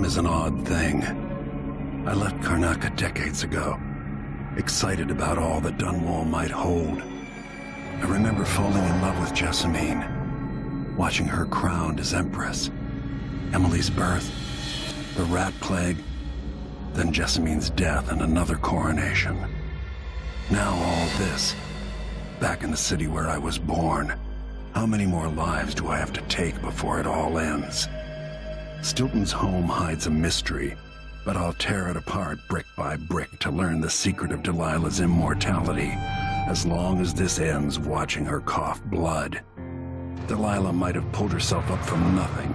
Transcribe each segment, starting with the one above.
Time is an odd thing. I left Karnaca decades ago, excited about all that Dunwall might hold. I remember falling in love with Jessamine, watching her crowned as Empress, Emily's birth, the Rat Plague, then Jessamine's death and another coronation. Now all this, back in the city where I was born. How many more lives do I have to take before it all ends? Stilton's home hides a mystery, but I'll tear it apart brick by brick to learn the secret of Delilah's immortality, as long as this ends watching her cough blood. Delilah might have pulled herself up from nothing,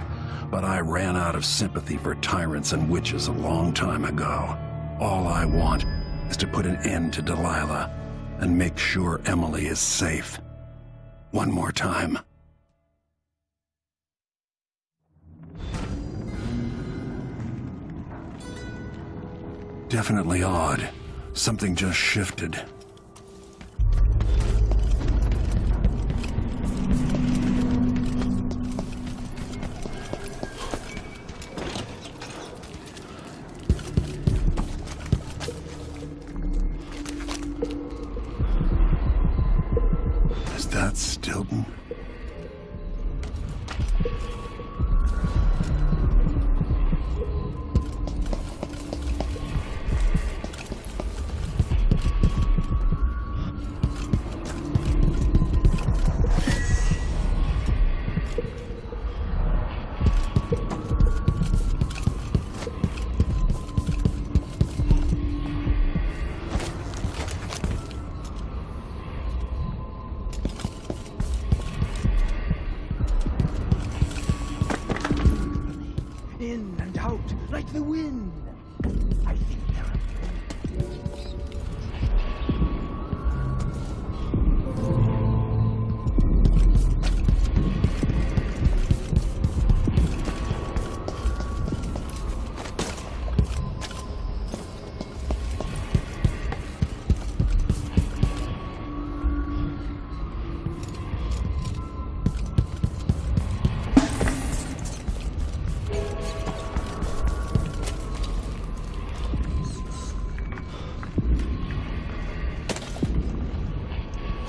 but I ran out of sympathy for tyrants and witches a long time ago. All I want is to put an end to Delilah and make sure Emily is safe. One more time. Definitely odd. Something just shifted.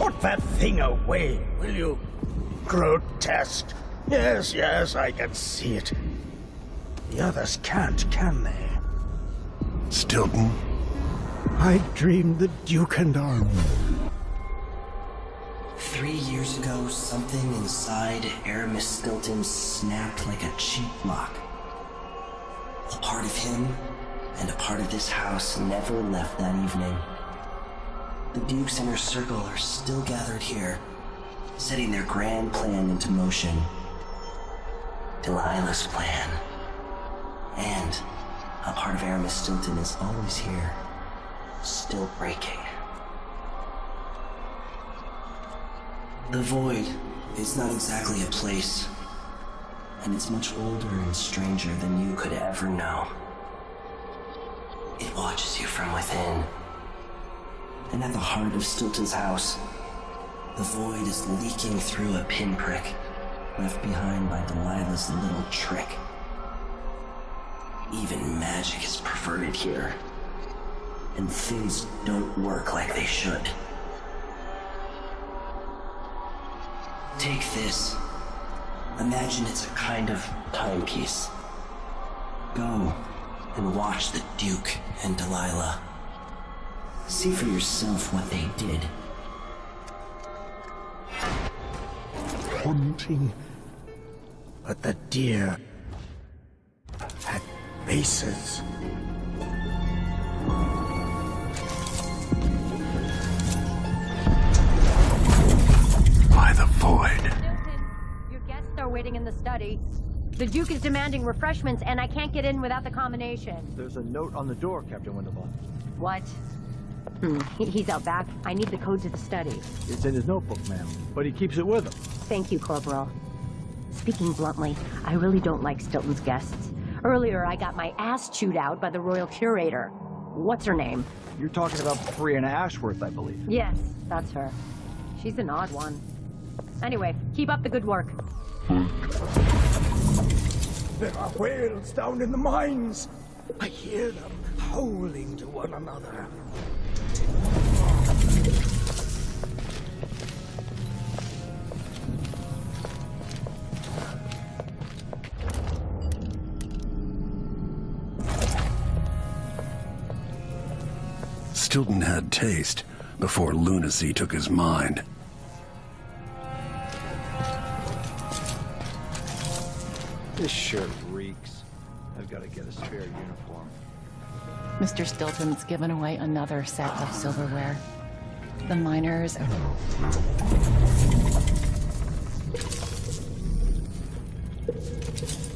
Put that thing away, will you? Grotesque. Yes, yes, I can see it. The others can't, can they? Stilton? I dreamed the Duke and Arm. Three years ago, something inside Aramis Stilton snapped like a cheap lock. A part of him and a part of this house never left that evening. The Duke's and her circle are still gathered here, setting their grand plan into motion. Delilah's plan. And a part of Aramis Stilton is always here, still breaking. The Void is not exactly a place, and it's much older and stranger than you could ever know. It watches you from within. And at the heart of Stilton's house, the Void is leaking through a pinprick left behind by Delilah's little trick. Even magic is perverted here, and things don't work like they should. Take this. Imagine it's a kind of timepiece. Go and watch the Duke and Delilah. See for yourself what they did. Haunting. But the deer had faces. By the void. Your guests are waiting in the study. The Duke is demanding refreshments, and I can't get in without the combination. There's a note on the door, Captain Windelband. What? Hmm, he- he's out back. I need the code to the study. It's in his notebook, ma'am, but he keeps it with him. Thank you, Corporal. Speaking bluntly, I really don't like Stilton's guests. Earlier, I got my ass chewed out by the Royal Curator. What's her name? You're talking about Breanna Ashworth, I believe. Yes, that's her. She's an odd one. Anyway, keep up the good work. There are whales down in the mines. I hear them howling to one another. Stilton had taste before lunacy took his mind. This shirt reeks. I've got to get a spare uniform. Mr. Stilton's given away another set of silverware. The miners.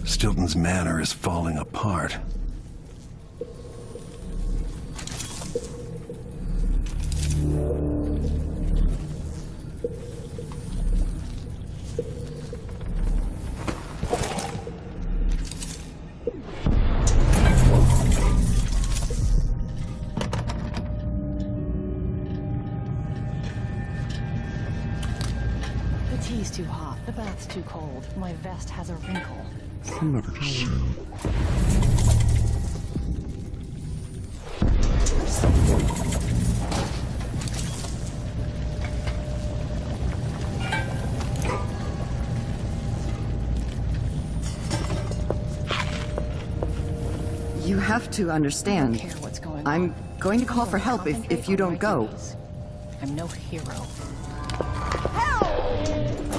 Stilton's manor is falling apart. Have to I don't understand. care what's going on. I'm going to call for help if, if you don't go. I'm no hero. You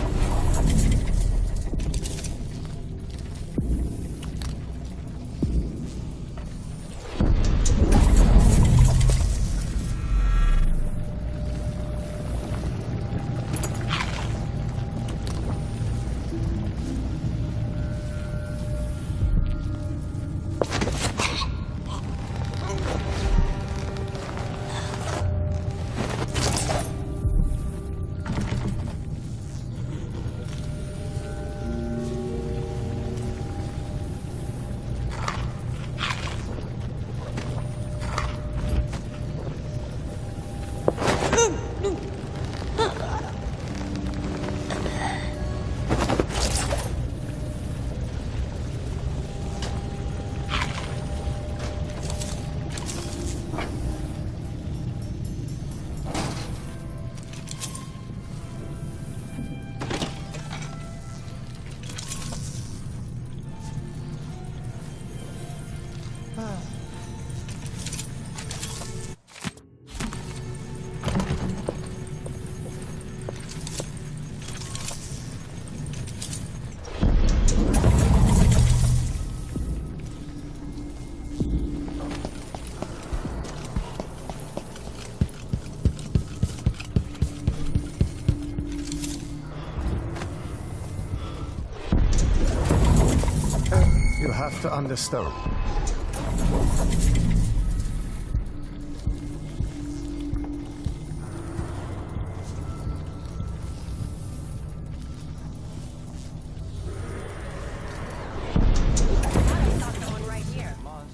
to understand.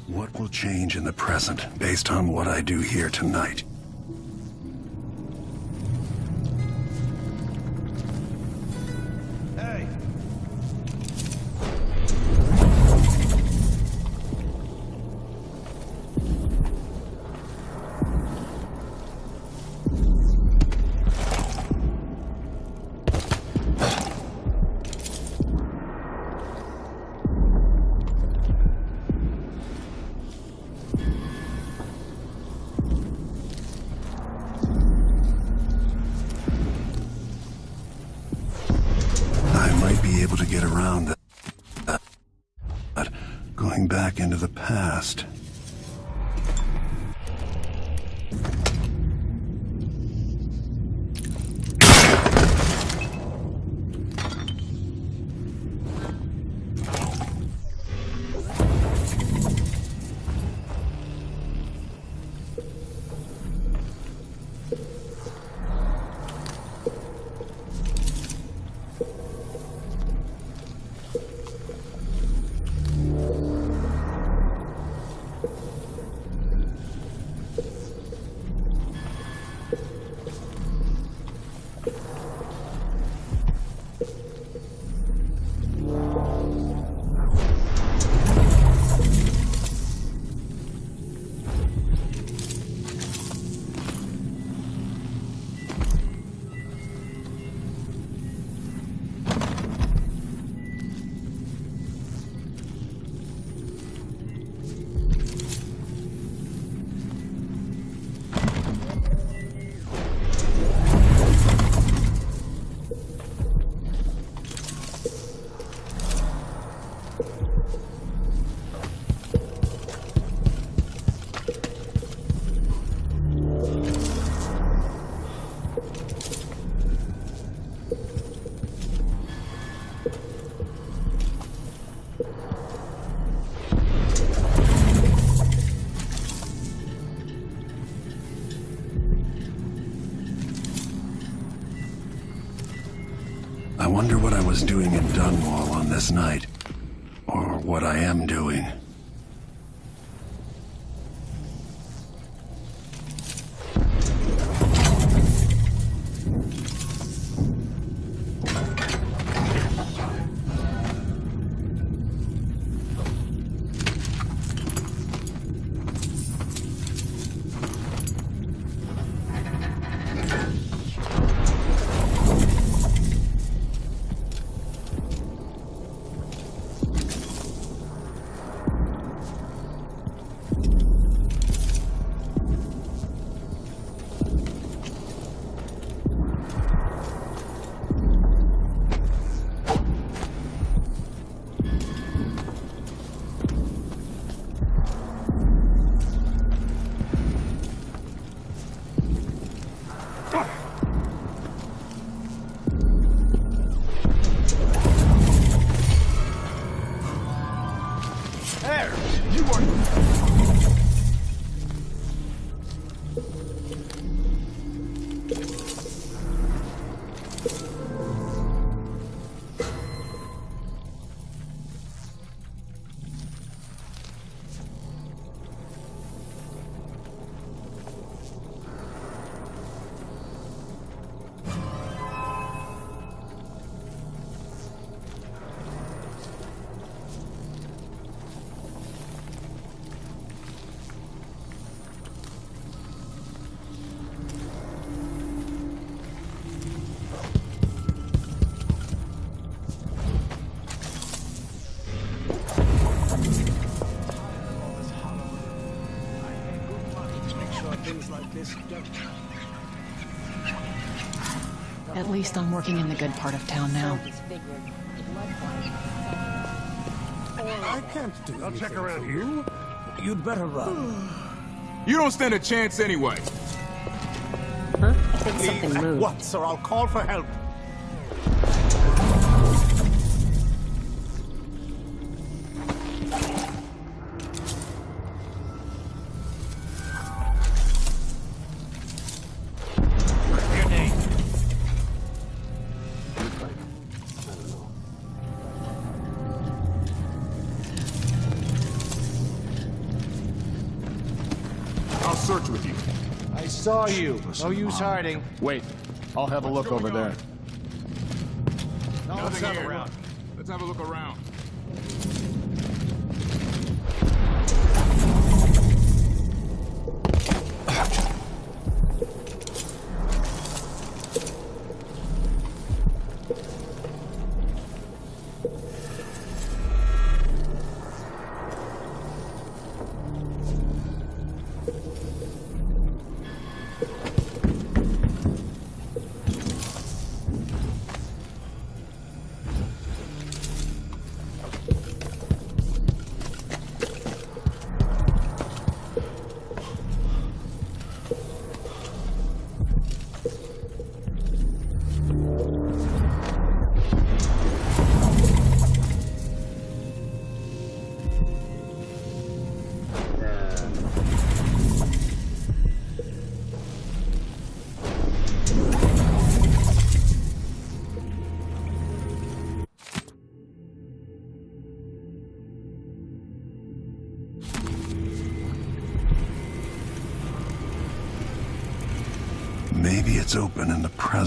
What will change in the present based on what I do here tonight? Was doing in Dunwall on this night. Or what I am doing. At least I'm working in the good part of town now. I can't do I'll check around here. You'd better run. You don't stand a chance anyway. Huh? I think something moved. Once, or I'll call for help. Saw you. No use hiding. Wait, I'll have a look over there. Nothing here. Let's have a look around.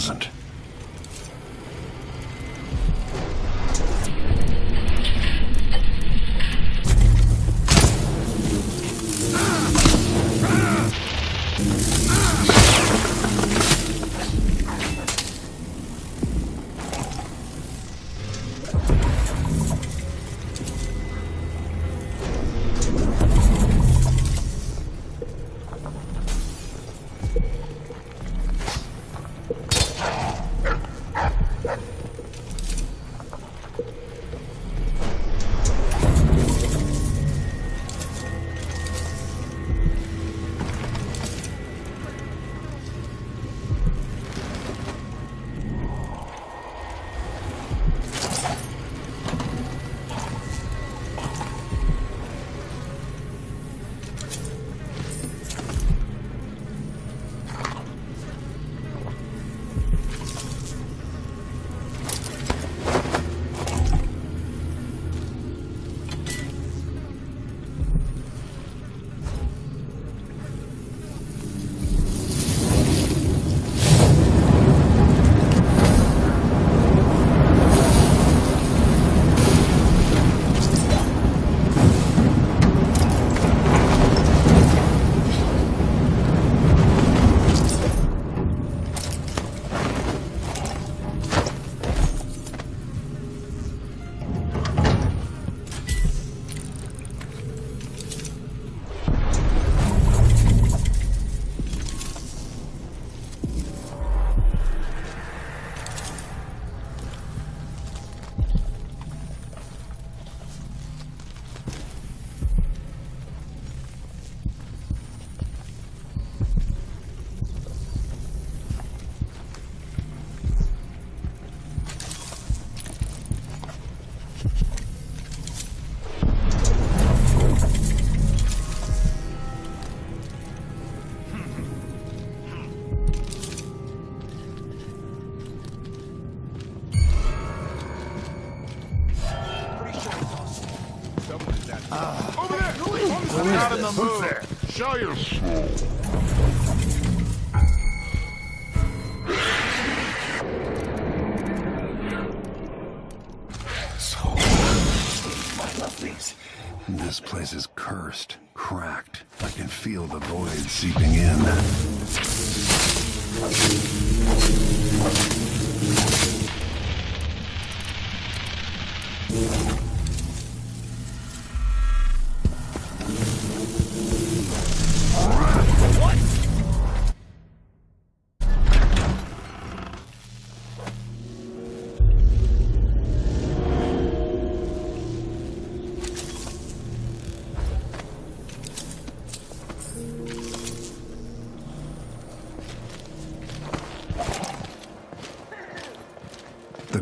In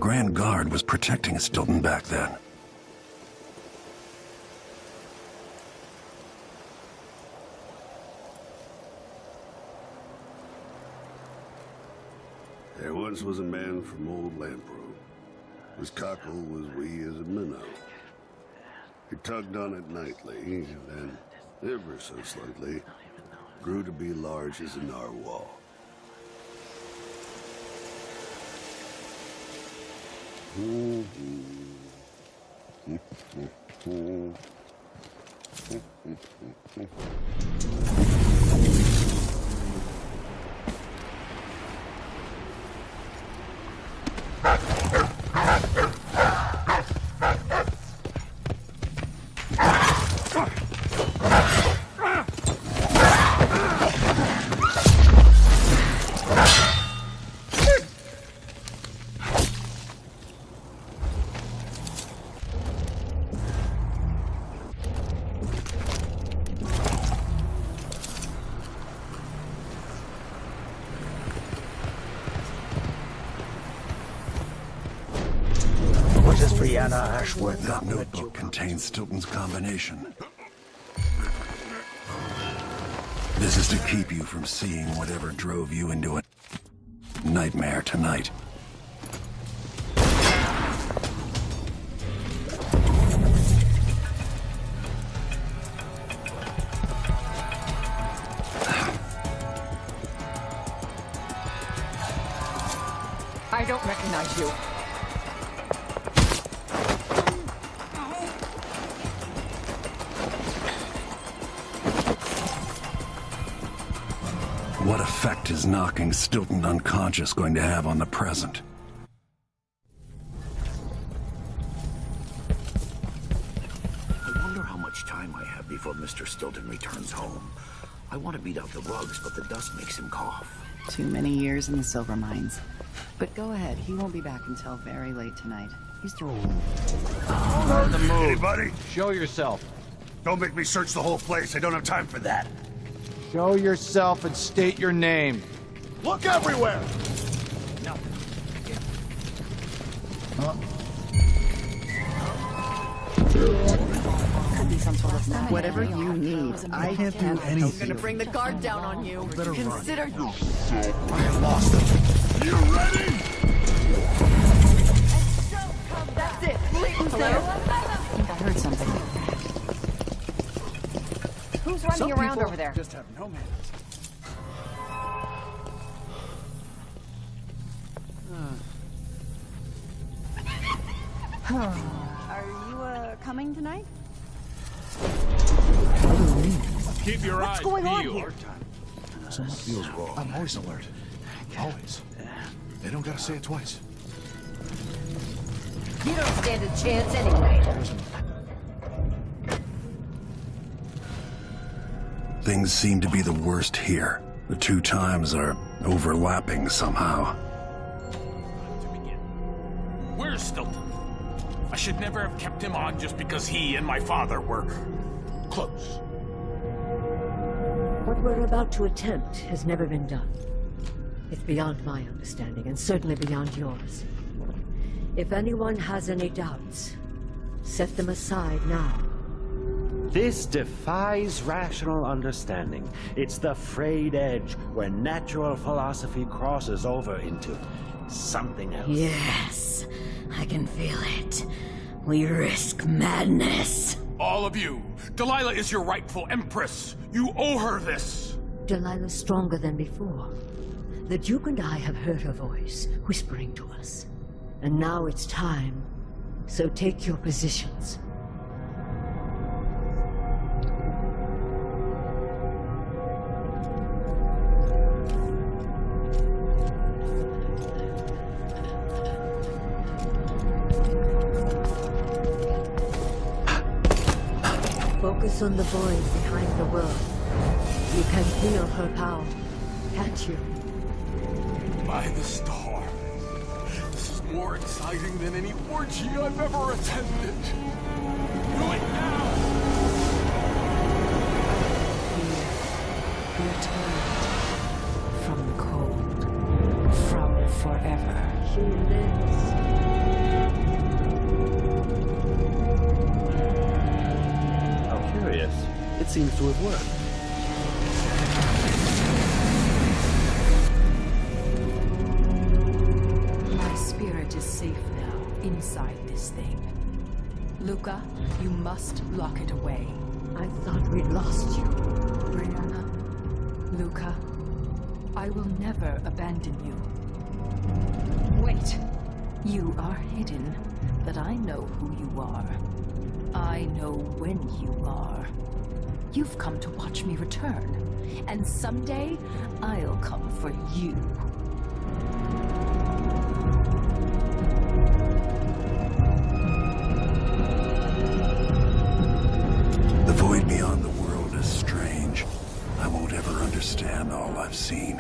Grand Guard was protecting Stilton back then. There once was a man from old Lampro. His cockle was wee as a minnow. He tugged on it nightly, and then, ever so slightly, grew to be large as a narwhal. Oh, oh, oh, oh, oh, oh, oh, oh, oh. That notebook contains Stilton's combination. This is to keep you from seeing whatever drove you into a nightmare tonight. I don't recognize you. Effect is knocking Stilton unconscious going to have on the present? I wonder how much time I have before Mr. Stilton returns home. I want to beat out the rugs, but the dust makes him cough. Too many years in the silver mines. But go ahead, he won't be back until very late tonight. He's through. Hey, buddy, Show yourself. don't make me search the whole place. I don't have time for that. Show yourself and state your name. Look everywhere! Could be some sort of map. Whatever you need, I can't do anything. I'm Gonna bring the guard down on you. better run. Consider you. I have lost them. You ready? That's it. Hello? I think I heard something. Who's running Some around people over there? just have no manners. Are you, uh, coming tonight? Keep your eyes going on here? Something feels wrong. I'm always alert. Always. They don't gotta say it twice. You don't stand a chance anyway. Things seem to be the worst here. The two times are overlapping somehow. Where's Stilton? I should never have kept him on just because he and my father were close. What we're about to attempt has never been done. It's beyond my understanding, and certainly beyond yours. If anyone has any doubts, set them aside now. This defies rational understanding. It's the frayed edge where natural philosophy crosses over into something else. Yes, I can feel it. We risk madness. All of you. Delilah is your rightful empress. You owe her this. Delilah's stronger than before. The Duke and I have heard her voice, whispering to us. And now it's time. So take your positions. Focus on the void behind the world. You can feel her power, can't you? By the stars. This is more exciting than any orgy I've ever attended. Do it now! Returned from the cold, from forever. She lives. Seems to have worked. My spirit is safe now, inside this thing. Luca, you must lock it away. I thought we'd lost you. Breanna, Luca, I will never abandon you. Wait! You are hidden, but I know who you are. I know when you are. You've come to watch me return, and someday I'll come for you. The void beyond the world is strange. I won't ever understand all I've seen.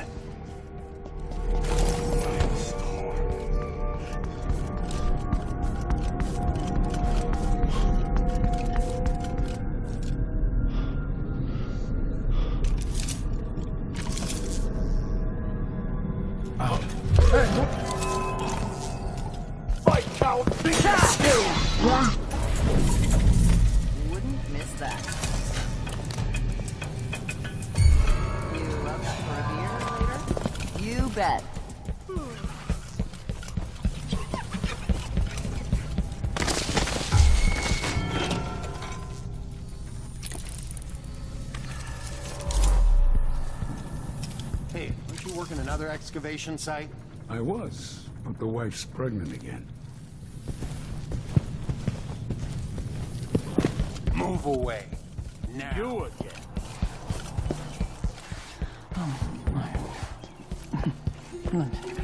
Hey, aren't you working another excavation site? I was, but the wife's pregnant again. Move away. Now. You again. Oh, Look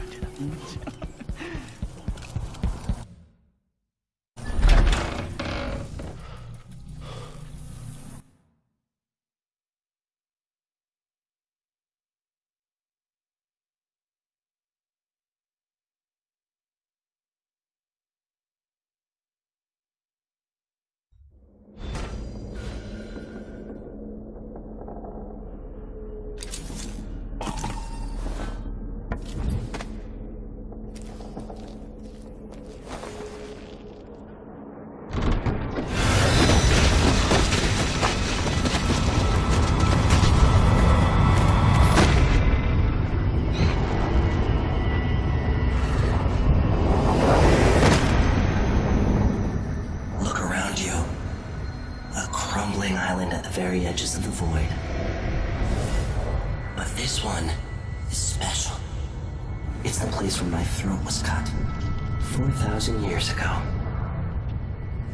4,000 years ago.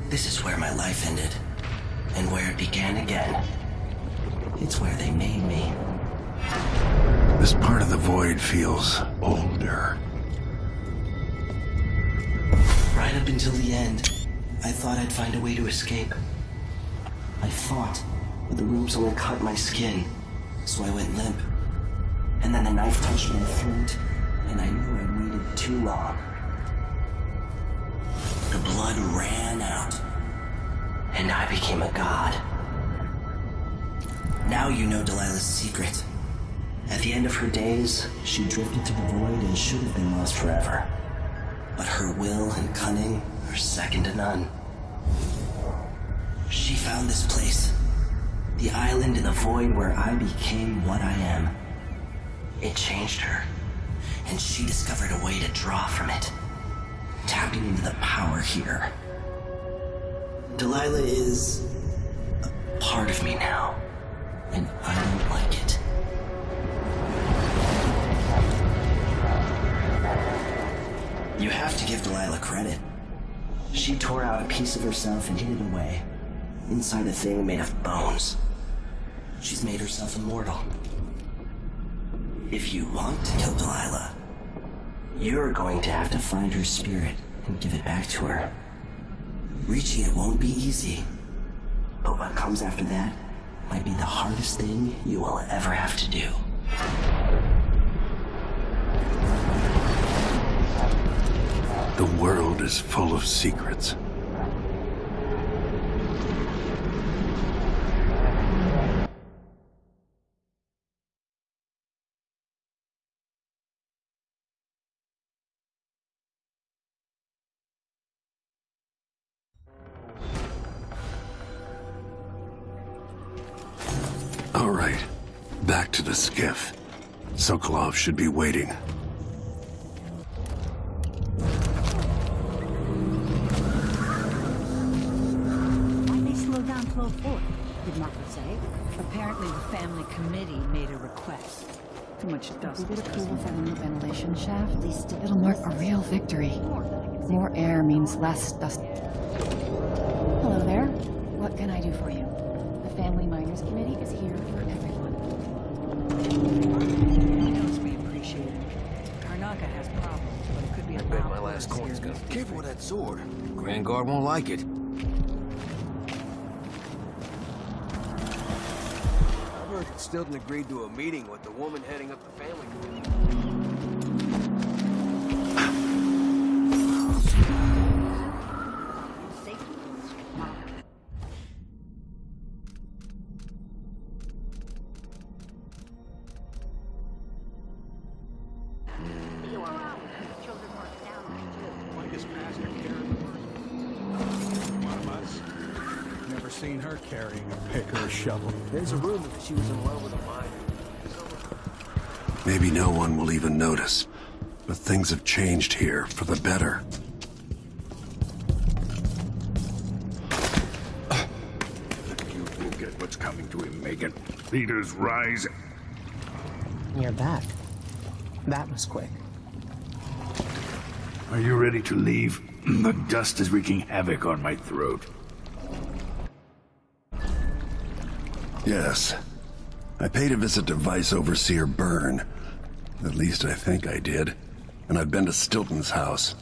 This is where my life ended, and where it began again. It's where they made me. This part of the void feels older. Right up until the end, I thought I'd find a way to escape. I fought, but the ropes only cut my skin, so I went limp. And then the knife touched my throat, and I knew I'd waited too long. Blood ran out, and I became a god. Now you know Delilah's secret. At the end of her days, she drifted to the void and should have been lost forever. But her will and cunning are second to none. She found this place. The island in the void where I became what I am. It changed her. And she discovered a way to draw from it. Tapping into the power here. Delilah is a part of me now, and I don't like it. You have to give Delilah credit. She tore out a piece of herself and hid it away, inside a thing made of bones. She's made herself immortal. If you want to kill Delilah, you're going to have to find her spirit and give it back to her. Reaching it won't be easy, but what comes after that might be the hardest thing you will ever have to do. The world is full of secrets. Should be waiting. Why they slow down flow forward, did Marco say? Apparently the family committee made a request. Too much dust. We get approval for the new ventilation shaft. It'll mark a real victory. More air means less dust. Hello there. What can I do for you? The Family Miners Committee is here for everyone. Knows we appreciate it. Karnaca has problems, but it could be a Bet lot my last worse coin's gonna. Careful with that sword. Grand Guard won't like it. I heard that Stilton agreed to a meeting with the woman heading up the family Never seen her carrying a pick or a shovel. There's a rumor that she was in love with a miner. Maybe no one will even notice. But things have changed here for the better. You will get what's coming to him, Megan. Leaders rise. You're back. That was quick. Are you ready to leave? The dust is wreaking havoc on my throat. Yes. I paid a visit to Vice Overseer Byrne. At least I think I did. And I've been to Stilton's house.